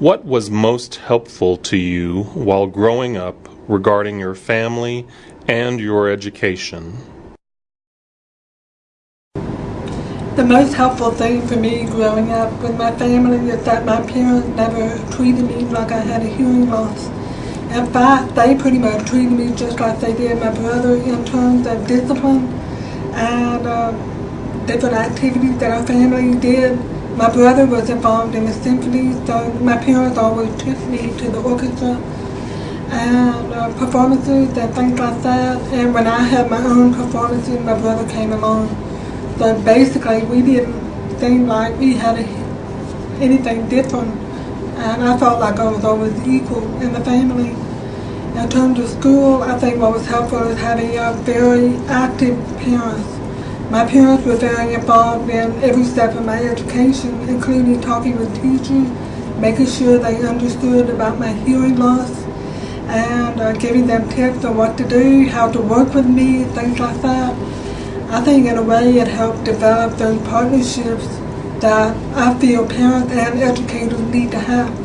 What was most helpful to you while growing up regarding your family and your education? The most helpful thing for me growing up with my family is that my parents never treated me like I had a hearing loss. In fact, they pretty much treated me just like they did my brother in terms of discipline and uh, different activities that our family did. My brother was involved in the symphony, so my parents always took me to the orchestra and uh, performances and things like that. And when I had my own performances, my brother came along. So basically, we didn't seem like we had a, anything different. And I felt like I was always equal in the family. In terms of school, I think what was helpful is having a very active parents my parents were very involved in every step of my education, including talking with teachers, making sure they understood about my hearing loss, and uh, giving them tips on what to do, how to work with me, things like that. I think in a way it helped develop those partnerships that I feel parents and educators need to have.